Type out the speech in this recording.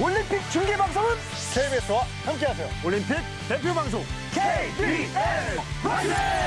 올림픽 중계 방송은 KBS와 함께하세요. 올림픽 대표 방송 KBS 라이브!